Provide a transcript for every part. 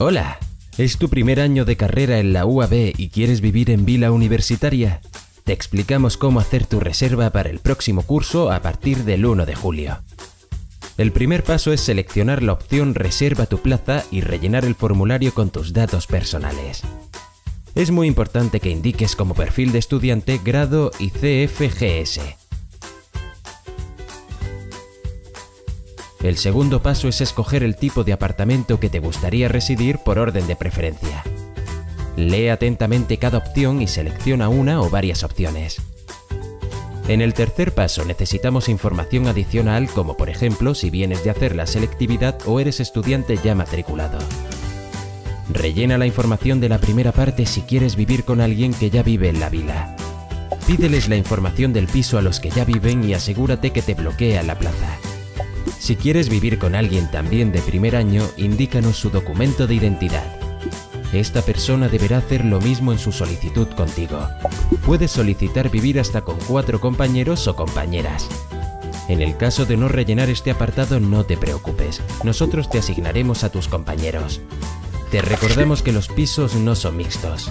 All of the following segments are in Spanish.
Hola, ¿es tu primer año de carrera en la UAB y quieres vivir en Vila Universitaria? Te explicamos cómo hacer tu reserva para el próximo curso a partir del 1 de julio. El primer paso es seleccionar la opción Reserva tu plaza y rellenar el formulario con tus datos personales. Es muy importante que indiques como perfil de estudiante grado y CFGS. El segundo paso es escoger el tipo de apartamento que te gustaría residir por orden de preferencia. Lee atentamente cada opción y selecciona una o varias opciones. En el tercer paso necesitamos información adicional como por ejemplo si vienes de hacer la selectividad o eres estudiante ya matriculado. Rellena la información de la primera parte si quieres vivir con alguien que ya vive en la vila. Pídeles la información del piso a los que ya viven y asegúrate que te bloquea la plaza. Si quieres vivir con alguien también de primer año, indícanos su documento de identidad. Esta persona deberá hacer lo mismo en su solicitud contigo. Puedes solicitar vivir hasta con cuatro compañeros o compañeras. En el caso de no rellenar este apartado no te preocupes, nosotros te asignaremos a tus compañeros. Te recordamos que los pisos no son mixtos.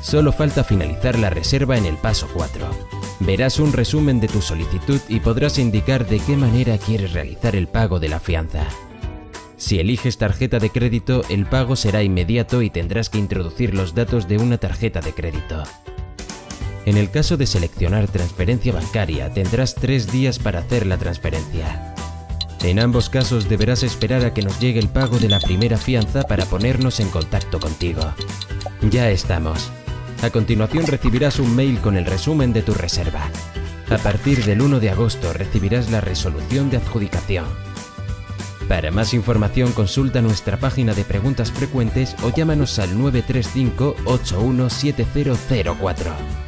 Solo falta finalizar la reserva en el paso 4. Verás un resumen de tu solicitud y podrás indicar de qué manera quieres realizar el pago de la fianza. Si eliges tarjeta de crédito, el pago será inmediato y tendrás que introducir los datos de una tarjeta de crédito. En el caso de seleccionar transferencia bancaria, tendrás tres días para hacer la transferencia. En ambos casos deberás esperar a que nos llegue el pago de la primera fianza para ponernos en contacto contigo. Ya estamos. A continuación recibirás un mail con el resumen de tu reserva. A partir del 1 de agosto recibirás la resolución de adjudicación. Para más información consulta nuestra página de preguntas frecuentes o llámanos al 935 817004.